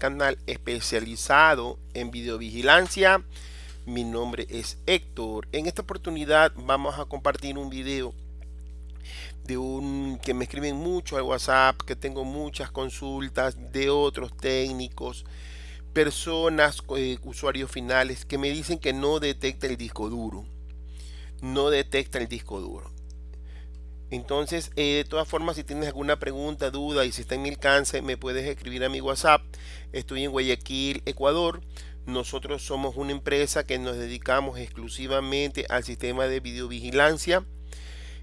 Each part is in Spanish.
canal especializado en videovigilancia. Mi nombre es Héctor. En esta oportunidad vamos a compartir un video de un que me escriben mucho al WhatsApp, que tengo muchas consultas de otros técnicos, personas, eh, usuarios finales que me dicen que no detecta el disco duro. No detecta el disco duro. Entonces, eh, de todas formas, si tienes alguna pregunta, duda y si está en mi alcance, me puedes escribir a mi WhatsApp. Estoy en Guayaquil, Ecuador. Nosotros somos una empresa que nos dedicamos exclusivamente al sistema de videovigilancia,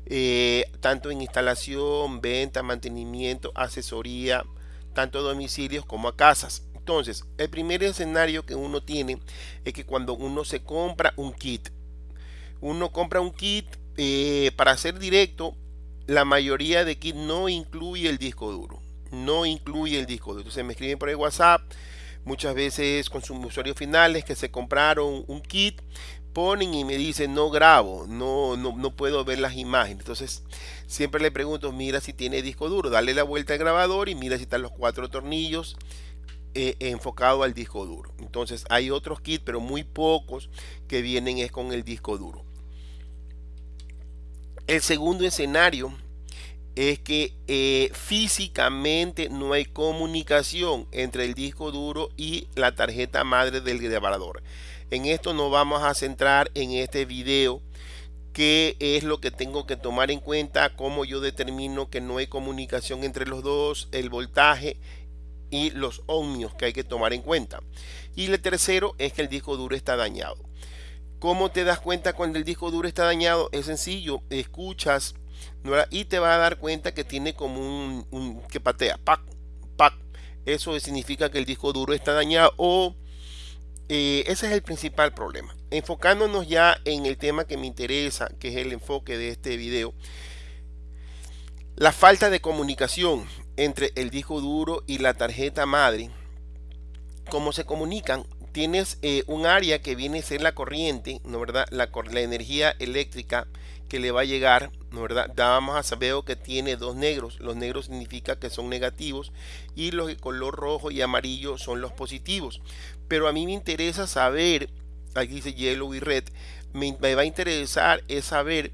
eh, tanto en instalación, venta, mantenimiento, asesoría, tanto a domicilios como a casas. Entonces, el primer escenario que uno tiene es que cuando uno se compra un kit, uno compra un kit eh, para ser directo, la mayoría de kits no incluye el disco duro. No incluye el disco duro. Entonces me escriben por el WhatsApp, muchas veces con sus usuarios finales que se compraron un kit, ponen y me dicen no grabo, no, no, no puedo ver las imágenes. Entonces siempre le pregunto, mira si tiene disco duro, dale la vuelta al grabador y mira si están los cuatro tornillos eh, enfocado al disco duro. Entonces hay otros kits, pero muy pocos que vienen es con el disco duro. El segundo escenario es que eh, físicamente no hay comunicación entre el disco duro y la tarjeta madre del grabador. En esto nos vamos a centrar en este video qué es lo que tengo que tomar en cuenta, cómo yo determino que no hay comunicación entre los dos, el voltaje y los ohmios que hay que tomar en cuenta. Y el tercero es que el disco duro está dañado. ¿Cómo te das cuenta cuando el disco duro está dañado? Es sencillo, escuchas y te va a dar cuenta que tiene como un, que patea, pac, pac. Eso significa que el disco duro está dañado o eh, ese es el principal problema. Enfocándonos ya en el tema que me interesa, que es el enfoque de este video, la falta de comunicación entre el disco duro y la tarjeta madre. ¿Cómo se comunican? Tienes eh, un área que viene a ser la corriente, ¿no verdad? La, energía eléctrica que le va a llegar, ¿no verdad? A saber que tiene dos negros. Los negros significa que son negativos y los de color rojo y amarillo son los positivos. Pero a mí me interesa saber, aquí dice yellow y red, me, me va a interesar es saber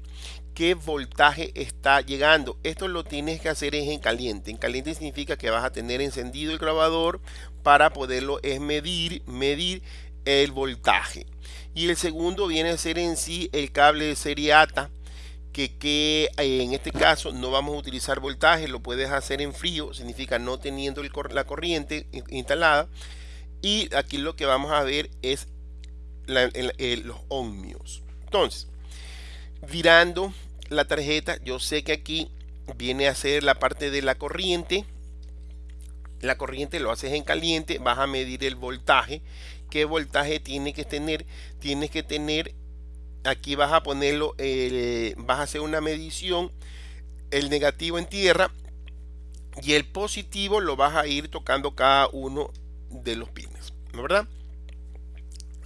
qué voltaje está llegando. Esto lo tienes que hacer en caliente. En caliente significa que vas a tener encendido el grabador para poderlo es medir, medir el voltaje. Y el segundo viene a ser en sí el cable de serie ATA, que, que eh, en este caso no vamos a utilizar voltaje, lo puedes hacer en frío, significa no teniendo la corriente instalada. Y aquí lo que vamos a ver es los ohmios. Entonces, virando la tarjeta, yo sé que aquí viene a ser la parte de la corriente la corriente lo haces en caliente, vas a medir el voltaje. ¿Qué voltaje tiene que tener? Tienes que tener, aquí vas a ponerlo, vas a hacer una medición, el negativo en tierra y el positivo lo vas a ir tocando cada uno de los pines, ¿no verdad?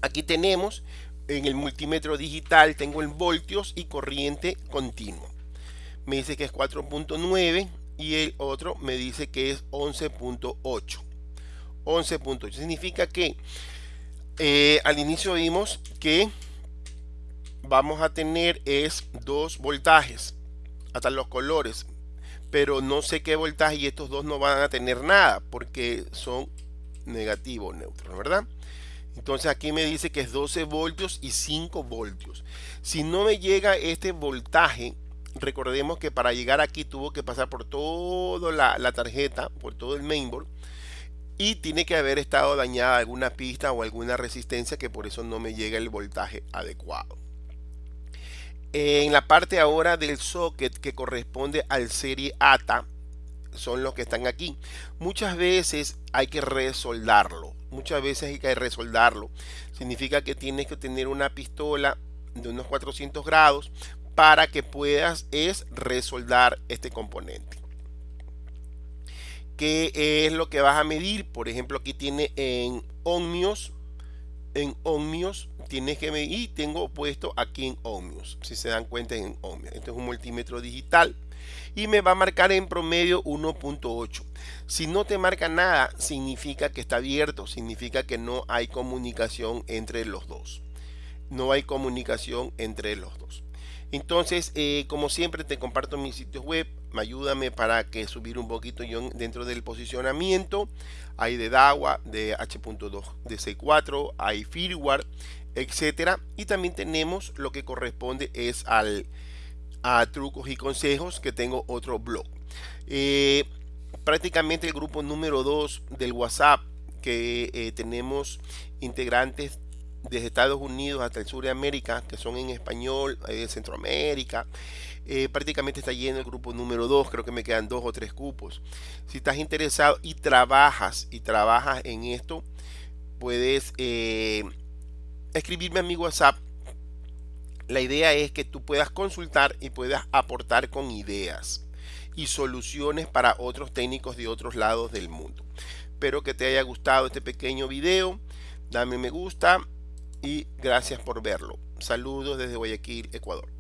Aquí tenemos en el multímetro digital, tengo el voltios y corriente continua. Me dice que es 4.9 y el otro me dice que es 11.8 11.8 significa que eh, al inicio vimos que vamos a tener es dos voltajes hasta los colores pero no sé qué voltaje y estos dos no van a tener nada porque son negativos neutros verdad entonces aquí me dice que es 12 voltios y 5 voltios si no me llega este voltaje recordemos que para llegar aquí tuvo que pasar por toda la, tarjeta, por todo el mainboard y tiene que haber estado dañada alguna pista o alguna resistencia que por eso no me llega el voltaje adecuado. En la parte ahora del socket que corresponde al serie ATA son los que están aquí. Muchas veces hay que resoldarlo. Muchas veces hay que resoldarlo. Significa que tienes que tener una pistola de unos 400 grados para que puedas es resoldar este componente. ¿Qué es lo que vas a medir? Por ejemplo, aquí tiene en ohmios. En ohmios tienes que medir y tengo puesto aquí en ohmios. Si se dan cuenta en ohmios. Este es un multímetro digital. y me va a marcar en promedio 1.8. Si no te marca nada, significa que está abierto, significa que no hay comunicación entre los dos. No hay comunicación entre los dos. Entonces, eh, como siempre, te comparto mis sitios web. Ayúdame para que subir un poquito yo dentro del posicionamiento. Hay de DAWA, de H.2, de C4, hay firmware, etcétera. Y también tenemos lo que corresponde es al a trucos y consejos que tengo otro blog. Eh, prácticamente el grupo número 2 del WhatsApp que eh, tenemos integrantes desde Estados Unidos hasta el sur de América, que son en español, eh, Centroamérica. Eh, prácticamente está lleno el grupo número 2, creo que me quedan dos o tres cupos. Si estás interesado y trabajas y trabajas en esto, puedes eh, escribirme a mi WhatsApp. La idea es que tú puedas consultar y puedas aportar con ideas y soluciones para otros técnicos de otros lados del mundo. Espero que te haya gustado este pequeño video. Dame me gusta y gracias por verlo. Saludos desde Guayaquil, Ecuador.